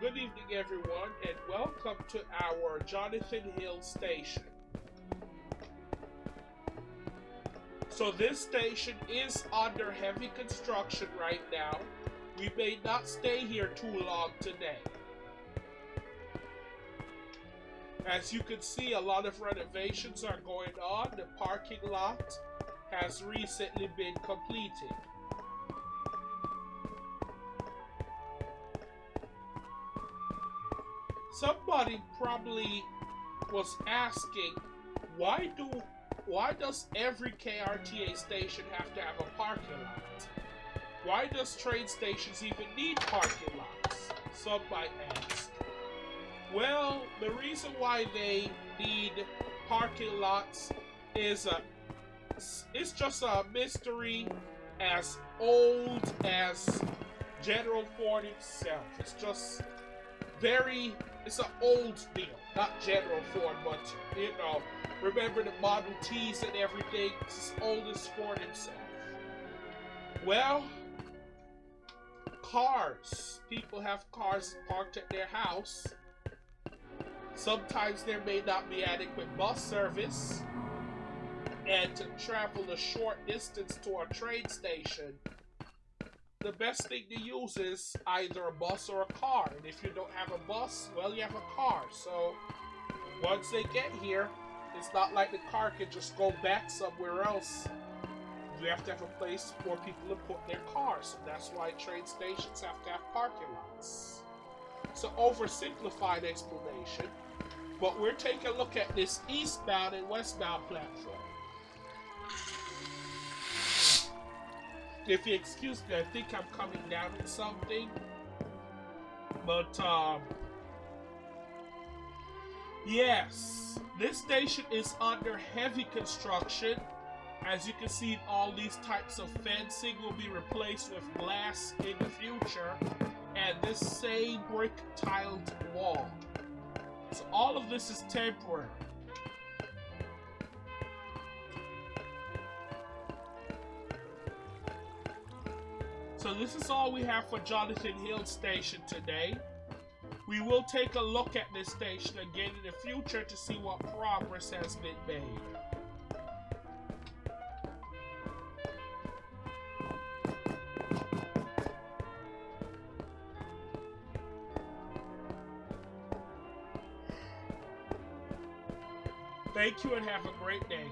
Good evening, everyone, and welcome to our Jonathan Hill station. So, this station is under heavy construction right now. We may not stay here too long today. As you can see, a lot of renovations are going on. The parking lot has recently been completed. Somebody probably was asking why do why does every KRTA station have to have a parking lot? Why does train stations even need parking lots? Some might ask. Well, the reason why they need parking lots is a it's just a mystery as old as General Ford himself. It's just very it's an old deal, not General Ford, but you know, remember the Model Ts and everything. It's as old as Ford himself. Well, cars. People have cars parked at their house. Sometimes there may not be adequate bus service. And to travel a short distance to a train station, the best thing to use is either a bus or a car. And if you don't have a bus, well, you have a car. So once they get here, it's not like the car can just go back somewhere else. You have to have a place for people to put their cars. So that's why train stations have to have parking lots. An oversimplified explanation, but we're taking a look at this eastbound and westbound platform. If you excuse me, I think I'm coming down with something. But, um, yes, this station is under heavy construction. As you can see, all these types of fencing will be replaced with glass in the future, and this same brick tiled wall. So all of this is temporary. So this is all we have for Jonathan Hill Station today. We will take a look at this station again in the future to see what progress has been made. Thank you and have a great day.